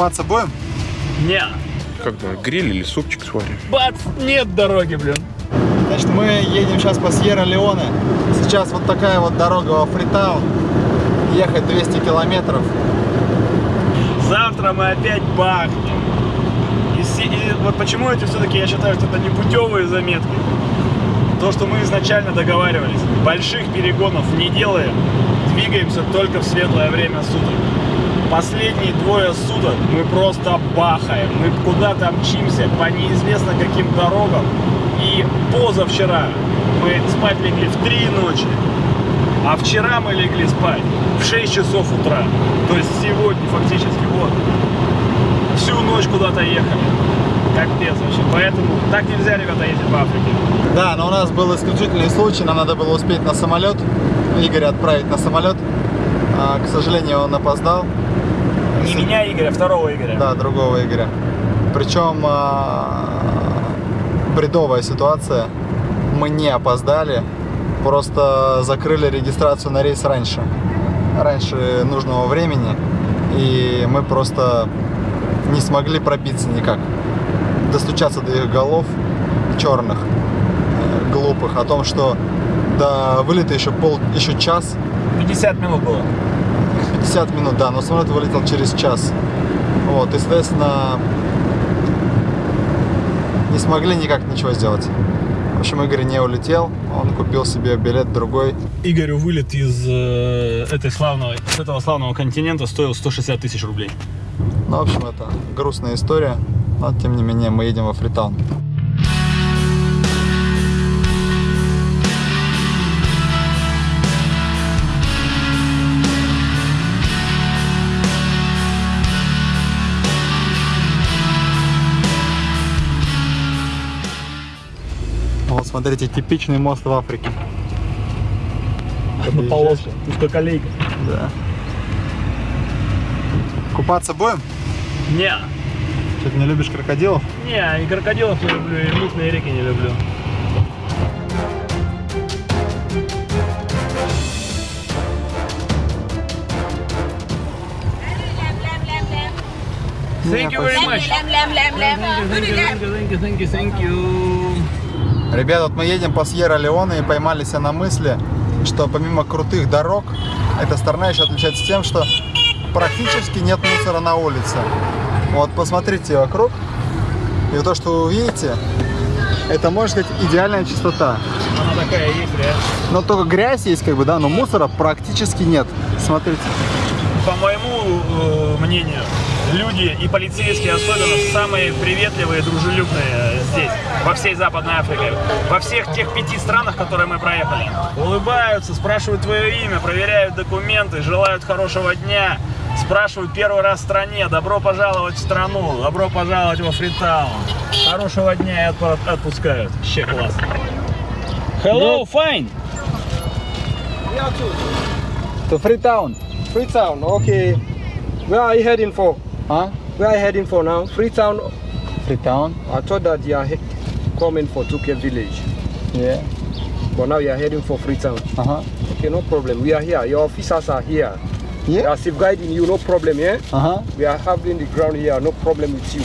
Купаться будем? Не. Как думаешь, гриль или супчик сварим? Бац, нет дороги, блин. Значит, мы едем сейчас по Сьерра-Леоне. Сейчас вот такая вот дорога во Фритаун. Ехать 200 километров. Завтра мы опять бахнем. И, и вот почему эти все-таки, я считаю, что это не путевые заметки. То, что мы изначально договаривались. Больших перегонов не делаем. Двигаемся только в светлое время суток. Последние двое суток мы просто бахаем. Мы куда-то мчимся по неизвестно каким дорогам. И позавчера мы спать легли в три ночи. А вчера мы легли спать в 6 часов утра. То есть сегодня фактически вот. Всю ночь куда-то ехали. Капец вообще. Поэтому так нельзя, ребята, ездить в Африке. Да, но у нас был исключительный случай. Нам надо было успеть на самолет. Игоря отправить на самолет. А, к сожалению, он опоздал. Не меня, Игоря, а второго Игоря. Да, другого Игоря. Причем а, бредовая ситуация. Мы не опоздали, просто закрыли регистрацию на рейс раньше. Раньше нужного времени. И мы просто не смогли пробиться никак. Достучаться до их голов черных, э, глупых, о том, что до вылета еще пол, еще час, 50 минут было. 50 минут, да, но самолет вылетел через час. Вот, и, соответственно, не смогли никак ничего сделать. В общем, Игорь не улетел, он купил себе билет другой. Игорю вылет из э, этой славного, с этого славного континента стоил 160 тысяч рублей. Ну, в общем, это грустная история, но, тем не менее, мы едем во Фритаун. Смотрите, типичный мост в Африке. Одна полоска, узкоколейка. Да. Купаться будем? Не, Что, ты не любишь крокодилов? не, и крокодилов не люблю, и мутные реки не люблю. Thank you very much. Thank you, thank you, thank you, thank you, Ребята, вот мы едем по Сьерра-Леоне и поймали себя на мысли, что помимо крутых дорог, эта страна еще отличается тем, что практически нет мусора на улице. Вот посмотрите вокруг, и то, что вы увидите, это, можно сказать, идеальная чистота. Она такая есть, реально. Но только грязь есть, как бы, да, но мусора практически нет. Смотрите. По моему э, мнению, люди и полицейские особенно самые приветливые, дружелюбные здесь, во всей Западной Африке. Во всех тех пяти странах, которые мы проехали. Улыбаются, спрашивают твое имя, проверяют документы, желают хорошего дня, спрашивают первый раз в стране, добро пожаловать в страну, добро пожаловать во Фритаун. Хорошего дня и отпу- отпускают. Вообще класс. Hello, fine. To Freetown. Freetown, okay. Where are you heading for? А? Where are you heading for now? Freetown. Freetown. I thought that you are coming for Tuke village, Yeah. but now you are heading for Freetown. Ага. Okay, no problem. We are here. Your officers are here. They Yeah. are safeguarding you, no problem, yeah? Ага. We are having the ground here, no problem with you.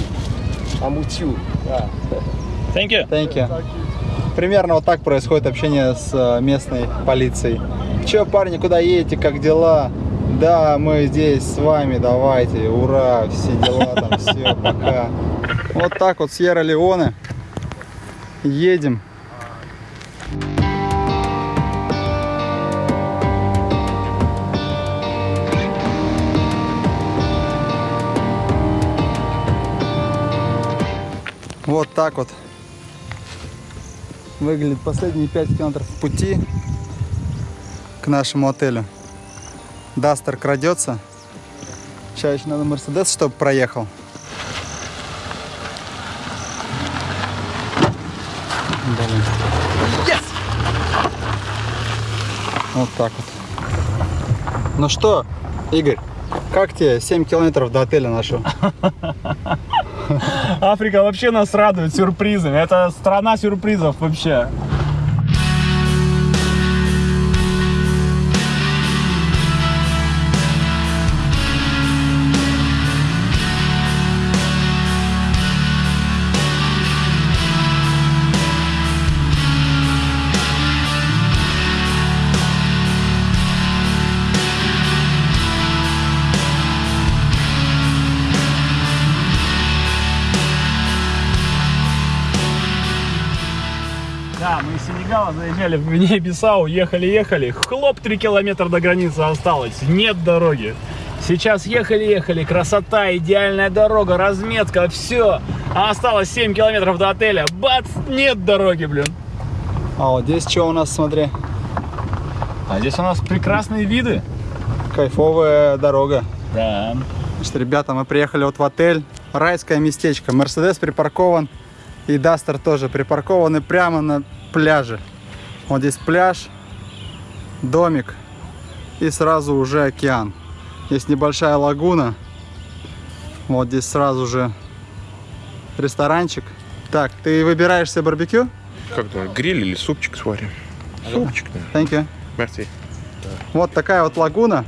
I'm with you. Yeah. Thank you. Thank you. Примерно вот так происходит общение с э, местной полицией. Че, парни, куда едете, как дела? Да, мы здесь с вами, давайте, ура, все дела там, все, пока. Вот так вот, Сьерра-Леоне. Едем. Вот так вот выглядит последние 5 километров пути к нашему отелю. Дастер крадется. Сейчас еще надо Мерседес, чтобы проехал. Блин. Вот так вот. Ну что, Игорь, как тебе 7 километров до отеля нашего? Африка вообще нас радует сюрпризами. Это страна сюрпризов вообще. Сначала заезжали в Гвинею-Бисау, ехали-ехали, хлоп, 3 километра до границы осталось, нет дороги. Сейчас ехали-ехали, красота, идеальная дорога, разметка, все. А осталось 7 километров до отеля, бац, нет дороги, блин. А вот здесь что у нас, смотри, А здесь у нас прекрасные виды. кайфовая дорога. Да. Значит, ребята, мы приехали вот в отель. Райское местечко. Мерседес припаркован. И Дастер тоже припаркованы прямо на пляже. Вот здесь пляж, домик и сразу уже океан. Есть небольшая лагуна. Вот здесь сразу же ресторанчик. Так, ты выбираешь себе барбекю? Как думаешь, гриль или супчик сварим? Супчик, да. Thank you. Merci. Вот такая вот лагуна.